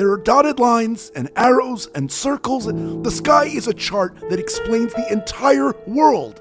There are dotted lines and arrows and circles. The sky is a chart that explains the entire world.